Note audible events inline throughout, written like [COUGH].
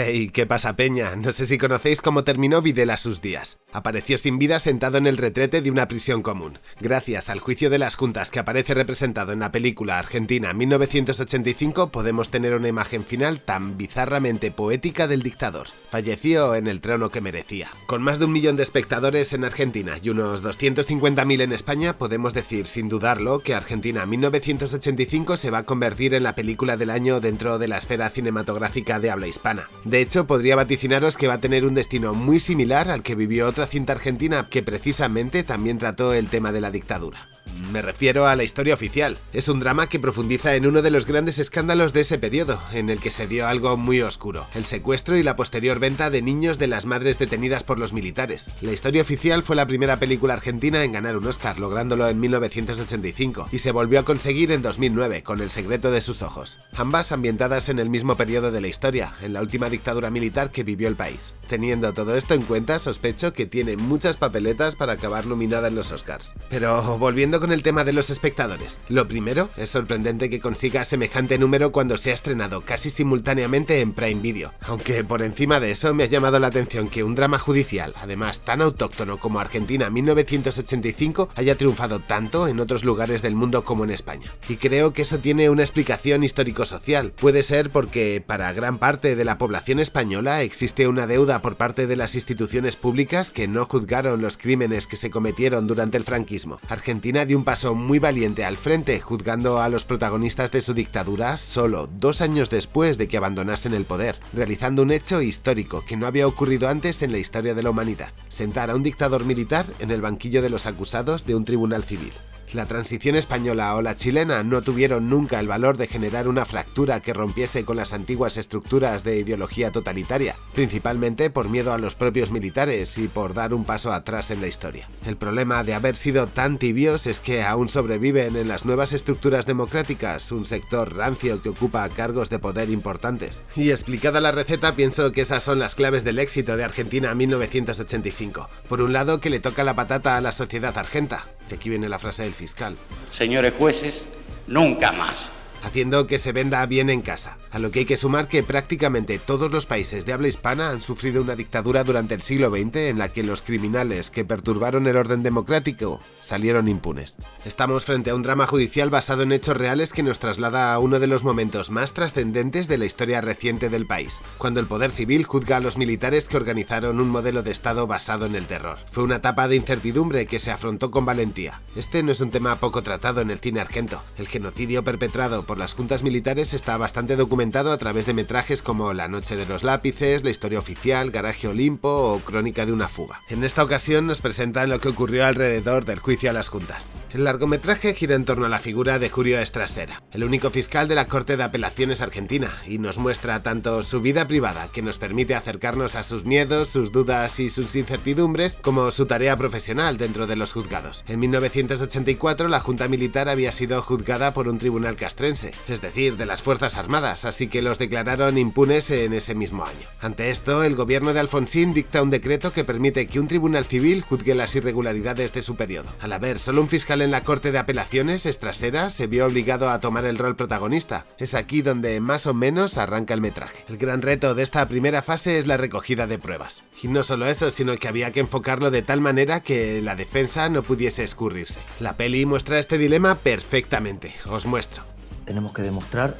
Hey, ¿qué pasa Peña? No sé si conocéis cómo terminó Videla sus días. Apareció sin vida sentado en el retrete de una prisión común. Gracias al juicio de las juntas que aparece representado en la película Argentina 1985 podemos tener una imagen final tan bizarramente poética del dictador. Falleció en el trono que merecía. Con más de un millón de espectadores en Argentina y unos 250.000 en España, podemos decir sin dudarlo que Argentina 1985 se va a convertir en la película del año dentro de la esfera cinematográfica de habla hispana. De hecho, podría vaticinaros que va a tener un destino muy similar al que vivió otra cinta argentina que precisamente también trató el tema de la dictadura. Me refiero a la historia oficial. Es un drama que profundiza en uno de los grandes escándalos de ese periodo, en el que se dio algo muy oscuro, el secuestro y la posterior venta de niños de las madres detenidas por los militares. La historia oficial fue la primera película argentina en ganar un Oscar, lográndolo en 1985, y se volvió a conseguir en 2009, con El secreto de sus ojos. Ambas ambientadas en el mismo periodo de la historia, en la última dictadura militar que vivió el país. Teniendo todo esto en cuenta, sospecho que tiene muchas papeletas para acabar nominada en los Oscars. Pero volviendo con el tema de los espectadores. Lo primero, es sorprendente que consiga semejante número cuando se ha estrenado casi simultáneamente en Prime Video, aunque por encima de eso me ha llamado la atención que un drama judicial, además tan autóctono como Argentina 1985, haya triunfado tanto en otros lugares del mundo como en España. Y creo que eso tiene una explicación histórico-social. Puede ser porque para gran parte de la población española existe una deuda por parte de las instituciones públicas que no juzgaron los crímenes que se cometieron durante el franquismo. Argentina dio un paso muy valiente al frente, juzgando a los protagonistas de su dictadura solo dos años después de que abandonasen el poder, realizando un hecho histórico que no había ocurrido antes en la historia de la humanidad, sentar a un dictador militar en el banquillo de los acusados de un tribunal civil. La transición española o la chilena no tuvieron nunca el valor de generar una fractura que rompiese con las antiguas estructuras de ideología totalitaria, principalmente por miedo a los propios militares y por dar un paso atrás en la historia. El problema de haber sido tan tibios es que aún sobreviven en las nuevas estructuras democráticas un sector rancio que ocupa cargos de poder importantes. Y explicada la receta pienso que esas son las claves del éxito de Argentina 1985. Por un lado que le toca la patata a la sociedad argenta, aquí viene la frase del fiscal. Señores jueces, nunca más. Haciendo que se venda bien en casa, a lo que hay que sumar que prácticamente todos los países de habla hispana han sufrido una dictadura durante el siglo XX en la que los criminales que perturbaron el orden democrático salieron impunes. Estamos frente a un drama judicial basado en hechos reales que nos traslada a uno de los momentos más trascendentes de la historia reciente del país, cuando el poder civil juzga a los militares que organizaron un modelo de Estado basado en el terror. Fue una etapa de incertidumbre que se afrontó con valentía. Este no es un tema poco tratado en el cine argento. El genocidio perpetrado por las juntas militares está bastante documentado a través de metrajes como La noche de los lápices, La historia oficial, Garaje Olimpo o Crónica de una fuga. En esta ocasión nos presentan lo que ocurrió alrededor del juicio a las juntas. El largometraje gira en torno a la figura de Julio Estrasera, el único fiscal de la Corte de Apelaciones Argentina, y nos muestra tanto su vida privada, que nos permite acercarnos a sus miedos, sus dudas y sus incertidumbres, como su tarea profesional dentro de los juzgados. En 1984 la Junta Militar había sido juzgada por un tribunal castrense, es decir, de las Fuerzas Armadas, así que los declararon impunes en ese mismo año. Ante esto, el gobierno de Alfonsín dicta un decreto que permite que un tribunal civil juzgue las irregularidades de su periodo. Al haber solo un fiscal en la Corte de Apelaciones, Estrasera se vio obligado a tomar el rol protagonista. Es aquí donde más o menos arranca el metraje. El gran reto de esta primera fase es la recogida de pruebas. Y no solo eso, sino que había que enfocarlo de tal manera que la defensa no pudiese escurrirse. La peli muestra este dilema perfectamente. Os muestro. Tenemos que demostrar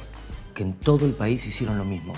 que en todo el país hicieron lo mismo.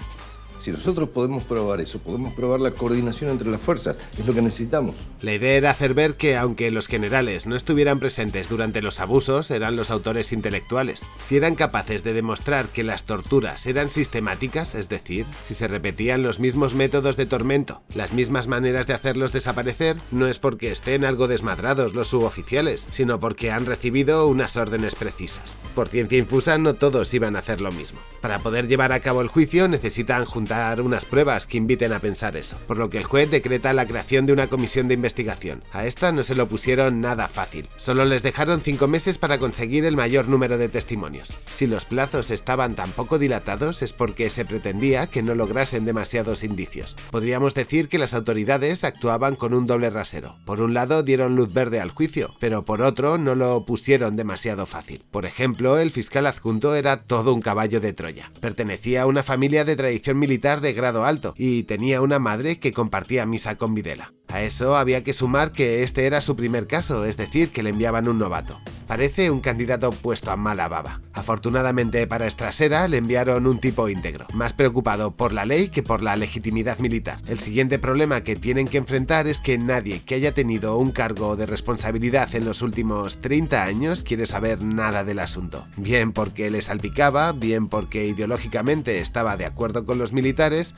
Si nosotros podemos probar eso, podemos probar la coordinación entre las fuerzas, es lo que necesitamos. La idea era hacer ver que, aunque los generales no estuvieran presentes durante los abusos, eran los autores intelectuales. Si eran capaces de demostrar que las torturas eran sistemáticas, es decir, si se repetían los mismos métodos de tormento, las mismas maneras de hacerlos desaparecer, no es porque estén algo desmadrados los suboficiales, sino porque han recibido unas órdenes precisas. Por ciencia infusa, no todos iban a hacer lo mismo. Para poder llevar a cabo el juicio necesitan juntar unas pruebas que inviten a pensar eso, por lo que el juez decreta la creación de una comisión de investigación. A esta no se lo pusieron nada fácil, solo les dejaron cinco meses para conseguir el mayor número de testimonios. Si los plazos estaban tan poco dilatados es porque se pretendía que no lograsen demasiados indicios. Podríamos decir que las autoridades actuaban con un doble rasero. Por un lado dieron luz verde al juicio, pero por otro no lo pusieron demasiado fácil. Por ejemplo, el fiscal adjunto era todo un caballo de Troya. Pertenecía a una familia de tradición militar de grado alto y tenía una madre que compartía misa con Videla. A eso había que sumar que este era su primer caso, es decir, que le enviaban un novato. Parece un candidato puesto a mala baba. Afortunadamente para Estrasera le enviaron un tipo íntegro, más preocupado por la ley que por la legitimidad militar. El siguiente problema que tienen que enfrentar es que nadie que haya tenido un cargo de responsabilidad en los últimos 30 años quiere saber nada del asunto. Bien porque le salpicaba, bien porque ideológicamente estaba de acuerdo con los militares,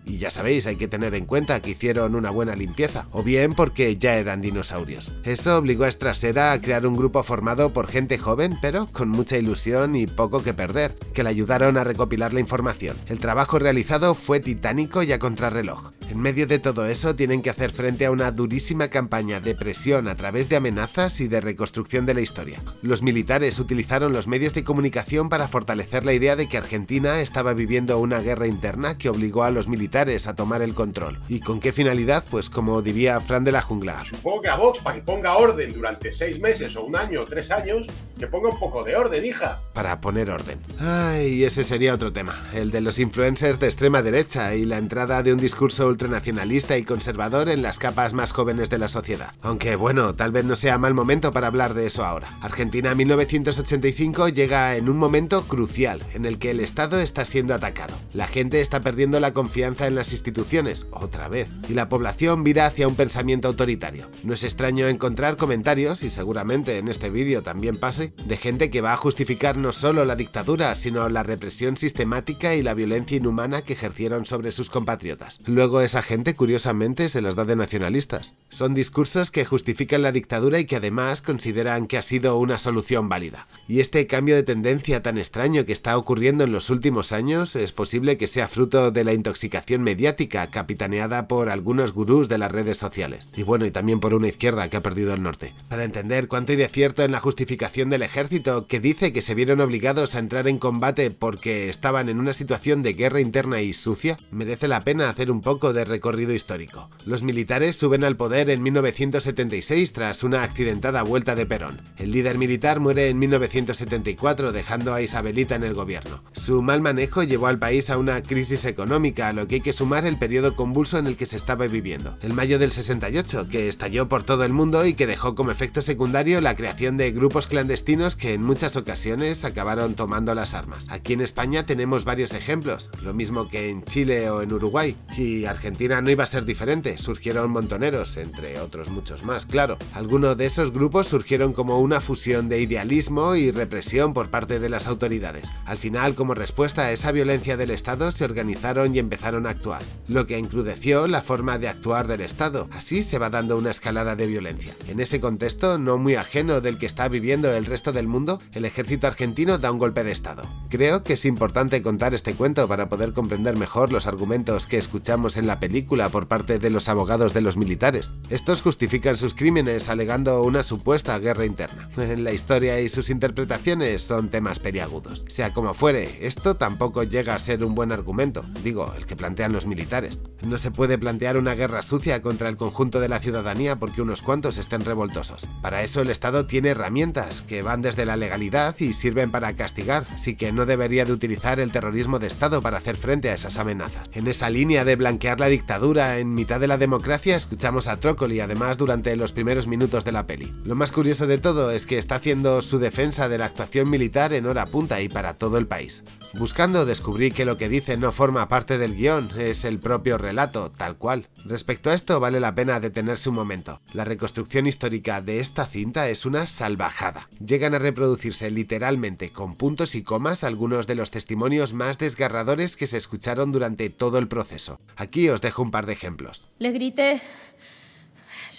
y ya sabéis, hay que tener en cuenta que hicieron una buena limpieza, o bien porque ya eran dinosaurios. Eso obligó a Estrasera a crear un grupo formado por gente joven, pero con mucha ilusión y poco que perder, que le ayudaron a recopilar la información. El trabajo realizado fue titánico y a contrarreloj. En medio de todo eso tienen que hacer frente a una durísima campaña de presión a través de amenazas y de reconstrucción de la historia. Los militares utilizaron los medios de comunicación para fortalecer la idea de que Argentina estaba viviendo una guerra interna que obligó a los militares a tomar el control. ¿Y con qué finalidad? Pues como diría Fran de la Jungla. Supongo que a Vox, para que ponga orden durante seis meses o un año o tres años, que ponga un poco de orden, hija. Para poner orden. Ay, ese sería otro tema, el de los influencers de extrema derecha y la entrada de un discurso ultranacionalista y conservador en las capas más jóvenes de la sociedad. Aunque bueno, tal vez no sea mal momento para hablar de eso ahora. Argentina 1985 llega en un momento crucial en el que el Estado está siendo atacado. La gente está perdiendo la confianza en las instituciones, otra vez, y la población vira hacia un pensamiento autoritario. No es extraño encontrar comentarios, y seguramente en este vídeo también pase, de gente que va a justificar no solo la dictadura, sino la represión sistemática y la violencia inhumana que ejercieron sobre sus compatriotas. Luego esa gente curiosamente se las da de nacionalistas. Son discursos que justifican la dictadura y que además consideran que ha sido una solución válida. Y este cambio de tendencia tan extraño que está ocurriendo en los últimos años es posible que sea fruto de la intoxicación mediática capitaneada por algunos gurús de las redes sociales. Y bueno, y también por una izquierda que ha perdido el norte. Para entender cuánto hay de cierto en la justificación del ejército, que dice que se vieron obligados a entrar en combate porque estaban en una situación de guerra interna y sucia, merece la pena hacer un poco de recorrido histórico. Los militares suben al poder en 1976 tras una accidentada vuelta de Perón. El líder militar muere en 1974 dejando a Isabelita en el gobierno. Su mal manejo llevó al país a una crisis económica, a lo que hay que sumar el periodo convulso en el que se estaba viviendo. El mayo del 68, que estalló por todo el mundo y que dejó como efecto secundario la creación de grupos clandestinos que en muchas ocasiones acabaron tomando las armas. Aquí en España tenemos varios ejemplos, lo mismo que en Chile o en Uruguay, y Argentina no iba a ser diferente, surgieron montoneros, entre otros muchos más, claro. Algunos de esos grupos surgieron como una fusión de idealismo y represión por parte de las autoridades. Al final, como respuesta a esa violencia del Estado, se organizaron y empezaron a actuar, lo que encrudeció la forma de actuar del Estado. Así se va dando una escalada de violencia. En ese contexto, no muy ajeno del que está viviendo el resto del mundo, el ejército argentino da un golpe de Estado. Creo que es importante contar este cuento para poder comprender mejor los argumentos que escuchamos en la película por parte de los abogados de los militares. Estos justifican sus crímenes alegando una supuesta guerra interna. La historia y sus interpretaciones son temas periagudos. Sea como fuere, esto tampoco llega a ser un buen argumento, digo, el que plantean los militares. No se puede plantear una guerra sucia contra el conjunto de la ciudadanía porque unos cuantos estén revoltosos. Para eso el Estado tiene herramientas que van desde la legalidad y sirven para castigar, así que no debería de utilizar el terrorismo de Estado para hacer frente a esas amenazas. En esa línea de blanquear la dictadura en mitad de la democracia escuchamos a Trócoli además durante los primeros minutos de la peli. Lo más curioso de todo es que está haciendo su defensa de la actuación militar en hora punta y para todo el país. Buscando descubrí que lo que dice no forma parte del guion, es el propio relato, tal cual. Respecto a esto vale la pena detenerse un momento. La reconstrucción histórica de esta cinta es una salvajada. Llegan a reproducirse literalmente con puntos y comas algunos de los testimonios más desgarradores que se escucharon durante todo el proceso. Aquí os dejo un par de ejemplos. Les grité,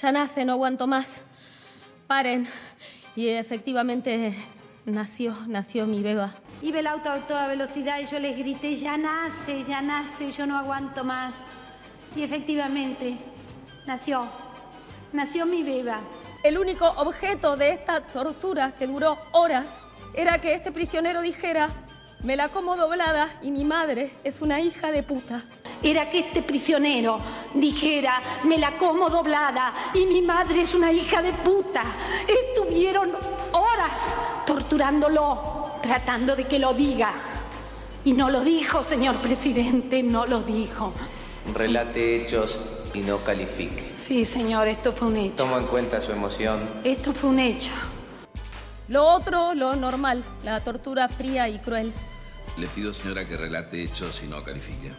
ya nace, no aguanto más, paren. Y efectivamente nació, nació mi beba. Iba el auto a toda velocidad y yo les grité, ya nace, ya nace, yo no aguanto más. Y efectivamente, nació, nació mi beba. El único objeto de esta tortura que duró horas era que este prisionero dijera, me la como doblada y mi madre es una hija de puta. Era que este prisionero dijera, me la como doblada y mi madre es una hija de puta. Estuvieron horas torturándolo, tratando de que lo diga. Y no lo dijo, señor presidente, no lo dijo. Relate hechos y no califique. Sí, señor, esto fue un hecho. Tomo en cuenta su emoción. Esto fue un hecho. Lo otro, lo normal, la tortura fría y cruel. Le pido, señora, que relate hechos y no califique.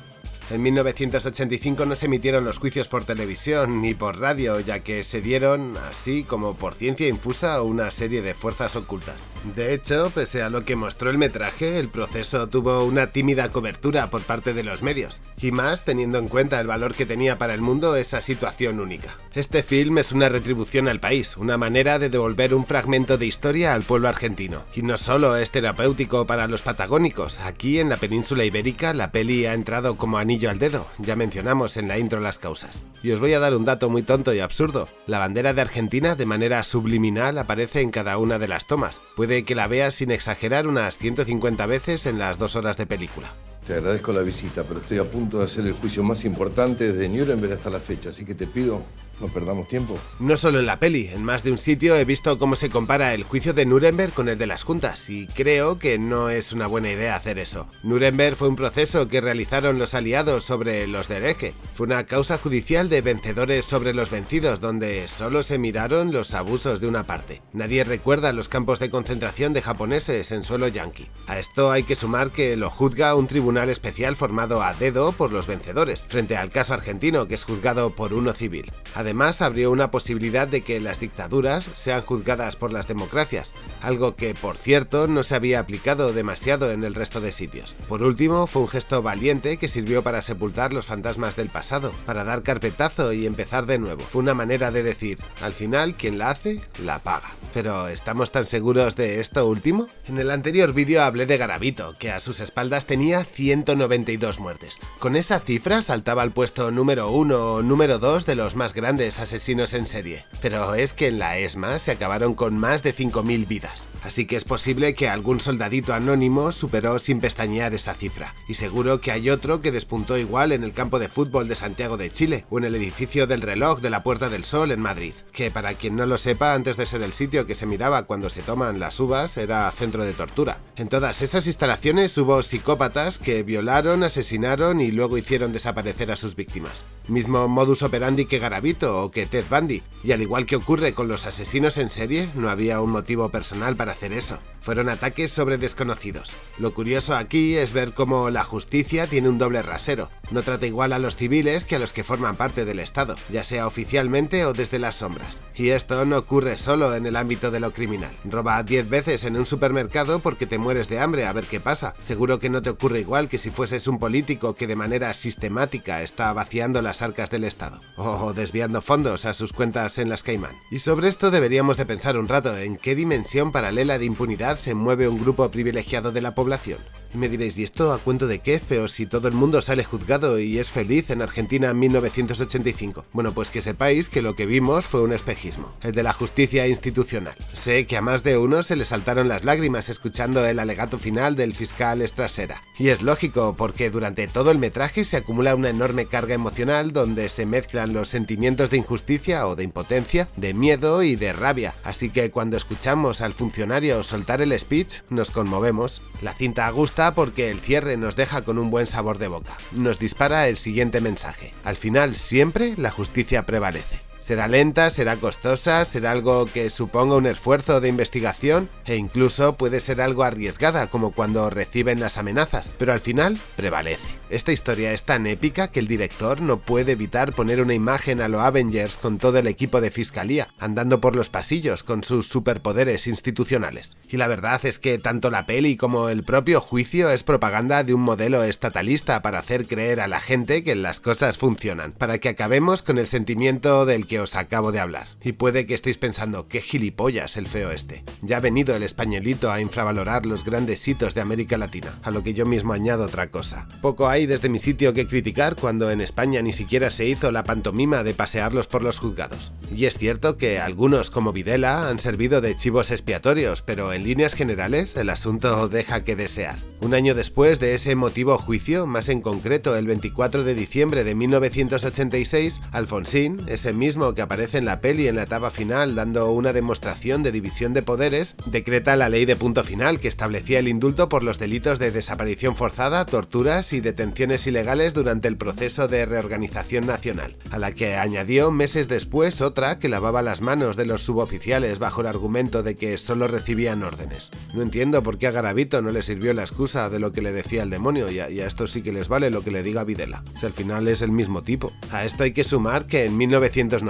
En 1985 no se emitieron los juicios por televisión ni por radio, ya que se dieron, así como por ciencia infusa, una serie de fuerzas ocultas. De hecho, pese a lo que mostró el metraje, el proceso tuvo una tímida cobertura por parte de los medios, y más teniendo en cuenta el valor que tenía para el mundo esa situación única. Este film es una retribución al país, una manera de devolver un fragmento de historia al pueblo argentino. Y no solo es terapéutico para los patagónicos, aquí en la península ibérica la peli ha entrado como anillo al dedo, ya mencionamos en la intro las causas. Y os voy a dar un dato muy tonto y absurdo. La bandera de Argentina de manera subliminal aparece en cada una de las tomas. Puede que la veas sin exagerar unas 150 veces en las dos horas de película. Te agradezco la visita, pero estoy a punto de hacer el juicio más importante desde Nuremberg hasta la fecha, así que te pido no perdamos tiempo. No solo en la peli, en más de un sitio he visto cómo se compara el juicio de Nuremberg con el de las juntas, y creo que no es una buena idea hacer eso. Nuremberg fue un proceso que realizaron los aliados sobre los de hereje. Fue una causa judicial de vencedores sobre los vencidos, donde solo se miraron los abusos de una parte. Nadie recuerda los campos de concentración de japoneses en suelo yanqui. A esto hay que sumar que lo juzga un tribunal especial formado a dedo por los vencedores, frente al caso argentino que es juzgado por uno civil. Además, abrió una posibilidad de que las dictaduras sean juzgadas por las democracias, algo que, por cierto, no se había aplicado demasiado en el resto de sitios. Por último, fue un gesto valiente que sirvió para sepultar los fantasmas del pasado, para dar carpetazo y empezar de nuevo. Fue una manera de decir, al final, quien la hace, la paga. Pero, ¿estamos tan seguros de esto último? En el anterior vídeo hablé de Garabito, que a sus espaldas tenía 192 muertes. Con esa cifra saltaba al puesto número 1 o número 2 de los más grandes asesinos en serie, pero es que en la ESMA se acabaron con más de 5.000 vidas, así que es posible que algún soldadito anónimo superó sin pestañear esa cifra, y seguro que hay otro que despuntó igual en el campo de fútbol de Santiago de Chile, o en el edificio del reloj de la Puerta del Sol en Madrid, que para quien no lo sepa, antes de ser el sitio que se miraba cuando se toman las uvas, era centro de tortura. En todas esas instalaciones hubo psicópatas que violaron, asesinaron y luego hicieron desaparecer a sus víctimas. Mismo modus operandi que Garavito o que Ted Bundy, y al igual que ocurre con los asesinos en serie, no había un motivo personal para hacer eso. Fueron ataques sobre desconocidos. Lo curioso aquí es ver cómo la justicia tiene un doble rasero. No trata igual a los civiles que a los que forman parte del Estado, ya sea oficialmente o desde las sombras. Y esto no ocurre solo en el ámbito de lo criminal. Roba 10 veces en un supermercado porque te mueres de hambre a ver qué pasa. Seguro que no te ocurre igual que si fueses un político que de manera sistemática está vaciando las arcas del Estado. O desviando fondos a sus cuentas en las Caimán. Y sobre esto deberíamos de pensar un rato en qué dimensión paralela de impunidad se mueve un grupo privilegiado de la población. Y me diréis, ¿y esto a cuento de qué, feo, si todo el mundo sale juzgado y es feliz en Argentina en 1985? Bueno, pues que sepáis que lo que vimos fue un espejismo, el de la justicia institucional. Sé que a más de uno se le saltaron las lágrimas escuchando el alegato final del fiscal Estrasera. Y es lógico, porque durante todo el metraje se acumula una enorme carga emocional donde se mezclan los sentimientos de injusticia o de impotencia, de miedo y de rabia. Así que cuando escuchamos al funcionario soltar el speech, nos conmovemos. La cinta gusta porque el cierre nos deja con un buen sabor de boca. Nos dispara el siguiente mensaje. Al final siempre la justicia prevalece. Será lenta, será costosa, será algo que suponga un esfuerzo de investigación e incluso puede ser algo arriesgada como cuando reciben las amenazas, pero al final prevalece. Esta historia es tan épica que el director no puede evitar poner una imagen a los Avengers con todo el equipo de fiscalía, andando por los pasillos con sus superpoderes institucionales. Y la verdad es que tanto la peli como el propio juicio es propaganda de un modelo estatalista para hacer creer a la gente que las cosas funcionan, para que acabemos con el sentimiento del que os acabo de hablar. Y puede que estéis pensando, qué gilipollas el feo este. Ya ha venido el españolito a infravalorar los grandes hitos de América Latina, a lo que yo mismo añado otra cosa. Poco hay desde mi sitio que criticar cuando en España ni siquiera se hizo la pantomima de pasearlos por los juzgados. Y es cierto que algunos como Videla han servido de chivos expiatorios, pero en líneas generales el asunto deja que desear. Un año después de ese emotivo juicio, más en concreto el 24 de diciembre de 1986, Alfonsín, ese mismo mismo que aparece en la peli en la etapa final dando una demostración de división de poderes, decreta la ley de punto final que establecía el indulto por los delitos de desaparición forzada, torturas y detenciones ilegales durante el proceso de reorganización nacional, a la que añadió meses después otra que lavaba las manos de los suboficiales bajo el argumento de que solo recibían órdenes. No entiendo por qué a Garavito no le sirvió la excusa de lo que le decía el demonio y a, y a esto sí que les vale lo que le diga Videla, si al final es el mismo tipo. A esto hay que sumar que en 1990,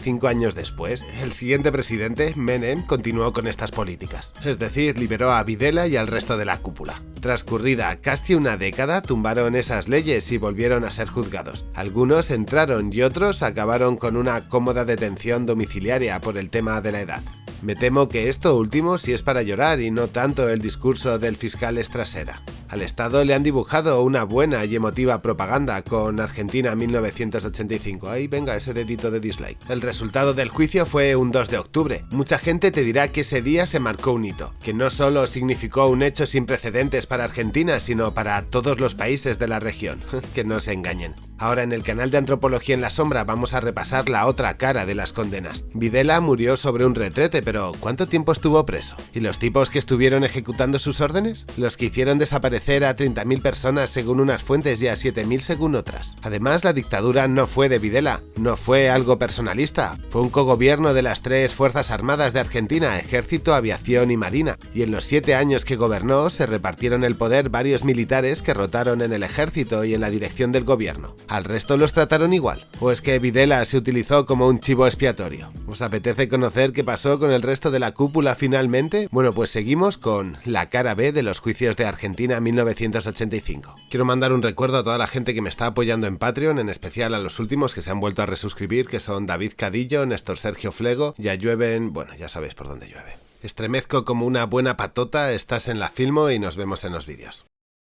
cinco años después, el siguiente presidente, Menem, continuó con estas políticas, es decir, liberó a Videla y al resto de la cúpula. Transcurrida casi una década, tumbaron esas leyes y volvieron a ser juzgados. Algunos entraron y otros acabaron con una cómoda detención domiciliaria por el tema de la edad. Me temo que esto último sí es para llorar y no tanto el discurso del fiscal Estrasera. Al Estado le han dibujado una buena y emotiva propaganda con Argentina 1985. Ahí venga ese dedito de dislike. El resultado del juicio fue un 2 de octubre. Mucha gente te dirá que ese día se marcó un hito, que no solo significó un hecho sin precedentes para Argentina, sino para todos los países de la región. [LAUGHS] que no se engañen. Ahora en el canal de Antropología en la Sombra vamos a repasar la otra cara de las condenas. Videla murió sobre un retrete, pero ¿cuánto tiempo estuvo preso? ¿Y los tipos que estuvieron ejecutando sus órdenes? Los que hicieron desaparecer a 30.000 personas según unas fuentes y a 7.000 según otras. Además, la dictadura no fue de Videla, no fue algo personalista, fue un cogobierno de las tres Fuerzas Armadas de Argentina, Ejército, Aviación y Marina, y en los siete años que gobernó se repartieron el poder varios militares que rotaron en el ejército y en la dirección del gobierno. ¿Al resto los trataron igual? ¿O es que Videla se utilizó como un chivo expiatorio? ¿Os apetece conocer qué pasó con el resto de la cúpula finalmente? Bueno, pues seguimos con la cara B de los juicios de Argentina 1985. Quiero mandar un recuerdo a toda la gente que me está apoyando en Patreon, en especial a los últimos que se han vuelto a resuscribir, que son David Cadillo, Néstor Sergio Flego, ya llueven, bueno, ya sabéis por dónde llueve. Estremezco como una buena patota, estás en la Filmo y nos vemos en los vídeos.